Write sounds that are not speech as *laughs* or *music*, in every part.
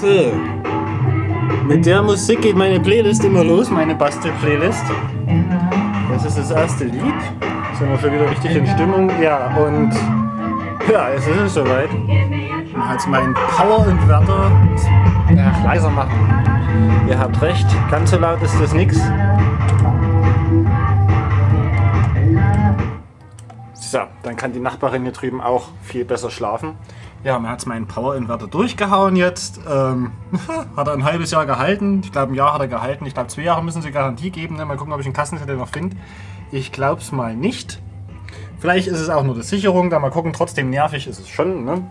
So. Mit der Musik geht meine Playlist immer los, meine Bastel-Playlist. Das ist das erste Lied. Sind wir schon wieder richtig in Stimmung. Ja, und ja, es ist es soweit. Als mein Power-Inverter ja, leiser machen. Ihr habt recht, ganz so laut ist das nichts. So, dann kann die Nachbarin hier drüben auch viel besser schlafen. Ja, mir hat meinen Power-Inverter durchgehauen jetzt. Ähm, *laughs* hat er ein halbes Jahr gehalten. Ich glaube, ein Jahr hat er gehalten. Ich glaube, zwei Jahre müssen sie Garantie geben. Ne? Mal gucken, ob ich einen Kassenzettel noch finde. Ich glaube es mal nicht. Vielleicht ist es auch nur die Sicherung. Da mal gucken. Trotzdem nervig ist es schon. Ne?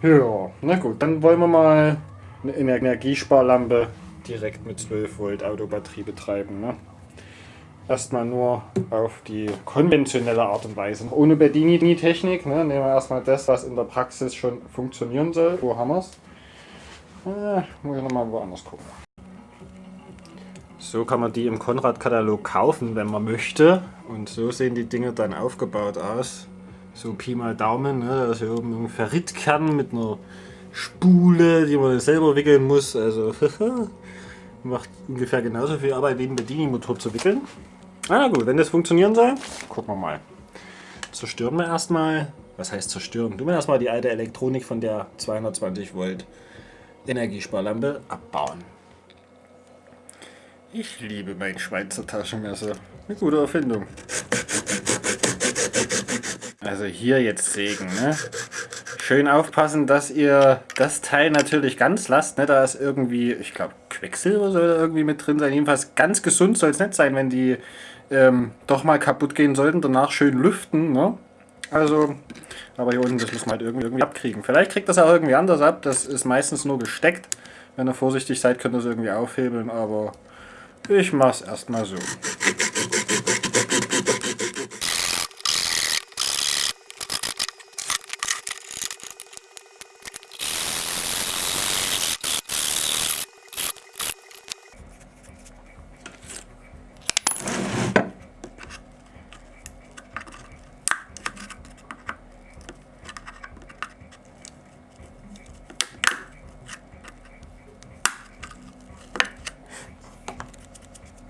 Ja, na gut. Dann wollen wir mal eine Energiesparlampe direkt mit 12 Volt Autobatterie betreiben. Ne? Erstmal nur auf die konventionelle Art und Weise. Ohne Bedini-Technik ne, nehmen wir erstmal das, was in der Praxis schon funktionieren soll. Wo haben wir es? Äh, muss ich nochmal woanders gucken. So kann man die im Konrad-Katalog kaufen, wenn man möchte. Und so sehen die Dinge dann aufgebaut aus. So Pi mal Daumen, ne? da ist hier oben ein Ferritkern mit einer Spule, die man selber wickeln muss. Also *laughs* macht ungefähr genauso viel Arbeit wie ein Bedini-Motor zu wickeln. Na gut, wenn das funktionieren soll, gucken wir mal. Zerstören wir erstmal, was heißt zerstören? Tun wir erstmal die alte Elektronik von der 220 Volt Energiesparlampe abbauen. Ich liebe mein Schweizer Taschenmesser. Eine gute Erfindung. Also hier jetzt sägen, ne? Schön aufpassen, dass ihr das Teil natürlich ganz lasst. Ne? Da ist irgendwie, ich glaube, Quecksilber soll da irgendwie mit drin sein. Jedenfalls ganz gesund soll es nicht sein, wenn die ähm, doch mal kaputt gehen sollten, danach schön lüften. Ne? Also, aber hier unten, das muss man halt irgendwie, irgendwie abkriegen. Vielleicht kriegt das auch irgendwie anders ab. Das ist meistens nur gesteckt. Wenn ihr vorsichtig seid, könnt ihr es irgendwie aufhebeln, aber ich mache es erstmal so.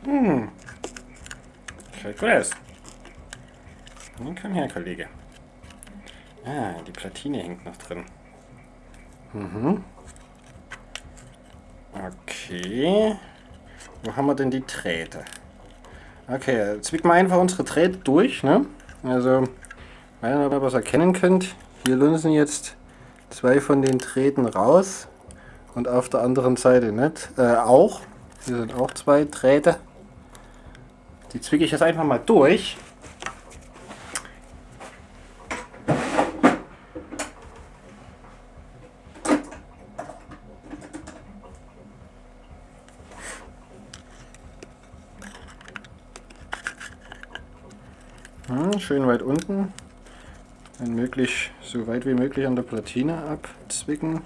Hm. Aus. Nun komm her, Kollege. Ah, die Platine hängt noch drin. Mhm. Okay. Wo haben wir denn die Drähte? Okay, zwicken wir einfach unsere Drähte durch. Ne? Also, wenn ihr was erkennen könnt, hier lunsen jetzt zwei von den Drähten raus. Und auf der anderen Seite nicht. Äh, auch. Hier sind auch zwei Drähte. Die zwicke ich jetzt einfach mal durch. Hm, schön weit unten. Wenn möglich, so weit wie möglich an der Platine abzwicken.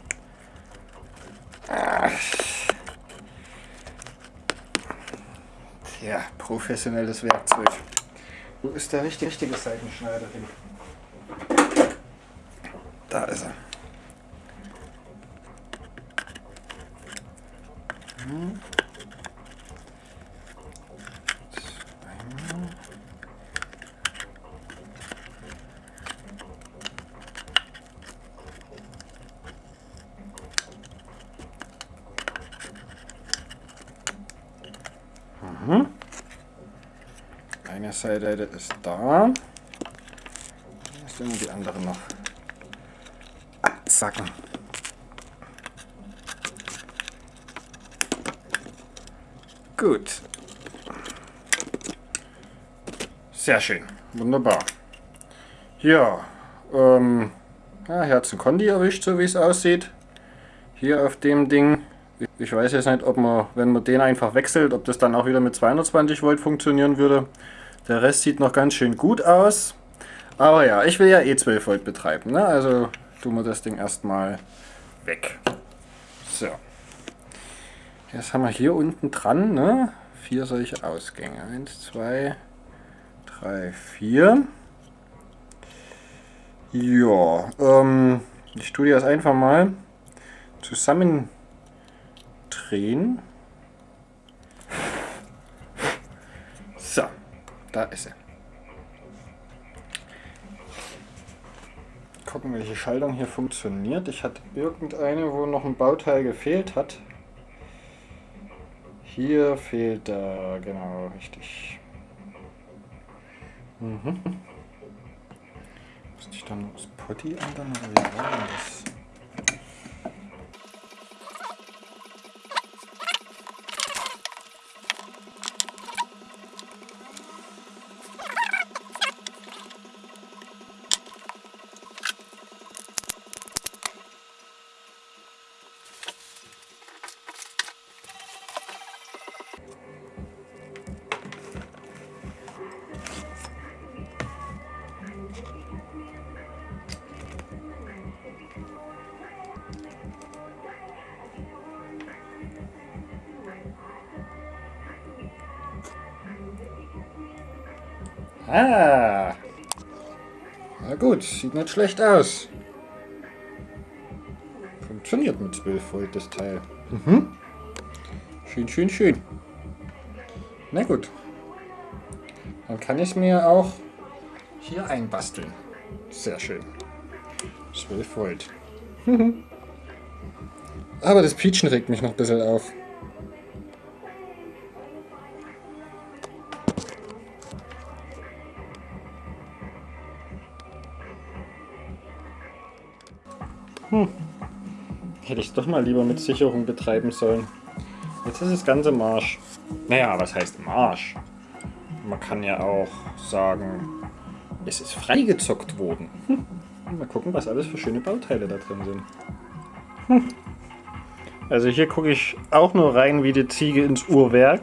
Ja, professionelles Werkzeug. Wo ist der richtige, richtige Seitenschneider hin? Da ist er. Eine Seite ist da. Jetzt immer die andere noch abzacken. Gut. Sehr schön. Wunderbar. Ja, ähm, ja, ein Kondi erwischt, so wie es aussieht. Hier auf dem Ding ich weiß jetzt nicht, ob man, wenn man den einfach wechselt, ob das dann auch wieder mit 220 Volt funktionieren würde. Der Rest sieht noch ganz schön gut aus. Aber ja, ich will ja eh 12 Volt betreiben, ne? also tun wir das Ding erstmal weg. So. Jetzt haben wir hier unten dran ne? vier solche Ausgänge. Eins, zwei, drei, vier. Ja, ähm, ich tue das einfach mal zusammen drehen. So, da ist er. Gucken, welche Schaltung hier funktioniert. Ich hatte irgendeine, wo noch ein Bauteil gefehlt hat. Hier fehlt da, genau, richtig. Mhm. Müsste ich dann das Potty ändern oder wie war das? Ah. Na gut, sieht nicht schlecht aus. Funktioniert mit 12 Volt das Teil. Mhm. Schön, schön, schön. Na gut. Dann kann ich mir auch hier einbasteln. Sehr schön. 12 Volt. *laughs* Aber das Pietschen regt mich noch ein bisschen auf. Hm. Hätte ich es doch mal lieber mit Sicherung betreiben sollen. Jetzt ist das ganze Marsch. Naja, was heißt Marsch? Man kann ja auch sagen, es ist freigezockt worden. Hm. Mal gucken, was alles für schöne Bauteile da drin sind. Hm. Also hier gucke ich auch nur rein wie die Ziege ins Uhrwerk.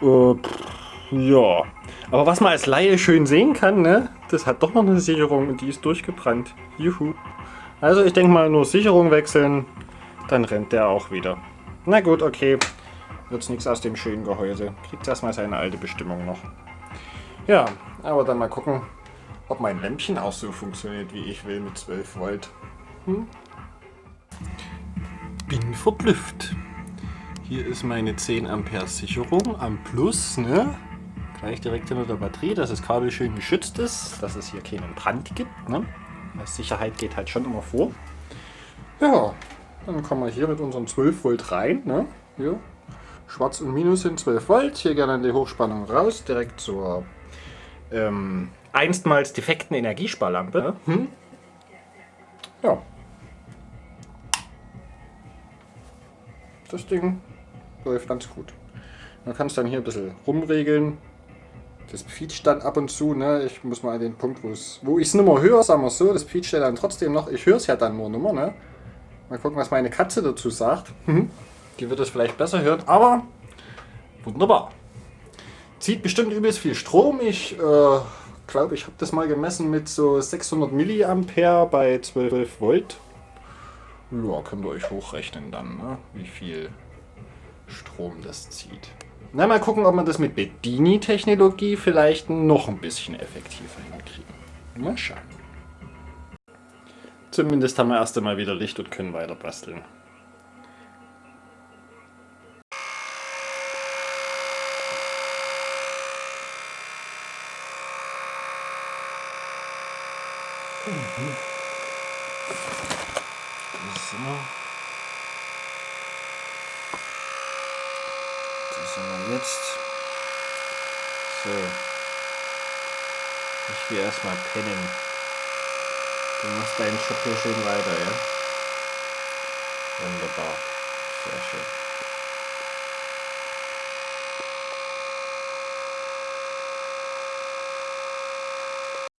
Äh, pff, ja. Aber was man als Laie schön sehen kann, ne? Das hat doch noch eine Sicherung und die ist durchgebrannt. Juhu. Also ich denke mal nur Sicherung wechseln, dann rennt der auch wieder. Na gut, okay. Wird's nichts aus dem schönen Gehäuse. Kriegt erstmal seine alte Bestimmung noch. Ja, aber dann mal gucken, ob mein Lämpchen auch so funktioniert, wie ich will, mit 12 Volt. Hm? Bin verblüfft. Hier ist meine 10 Ampere Sicherung am Plus, ne? Gleich direkt hinter der Batterie, dass das Kabel schön geschützt ist, dass es hier keinen Brand gibt, ne? Sicherheit geht halt schon immer vor. Ja, dann kommen wir hier mit unserem 12 Volt rein. Ne? Hier. Schwarz und Minus sind 12 Volt. Hier gerne die Hochspannung raus, direkt zur ähm, einstmals defekten Energiesparlampe. Hm? Ja. Das Ding läuft ganz gut. Man kann es dann hier ein bisschen rumregeln. Das quietscht dann ab und zu, ne? Ich muss mal an den Punkt, wo ich es nicht mehr höre, sagen wir so, das quietscht ja dann trotzdem noch. Ich höre es ja dann nur nicht mehr, ne? Mal gucken, was meine Katze dazu sagt. Mhm. Die wird es vielleicht besser hören, aber wunderbar. Zieht bestimmt übelst viel Strom. Ich äh, glaube, ich habe das mal gemessen mit so 600 Milliampere bei 12 Volt. Ja, könnt ihr euch hochrechnen dann, ne? wie viel Strom das zieht. Na, mal gucken, ob wir das mit Bedini-Technologie vielleicht noch ein bisschen effektiver hinkriegen. Mal schauen. Zumindest haben wir erst einmal wieder Licht und können weiter basteln. Mhm. So. Jetzt so. Ich will erstmal pennen. Du machst deinen Job hier schön weiter, ja? Wunderbar. Sehr schön.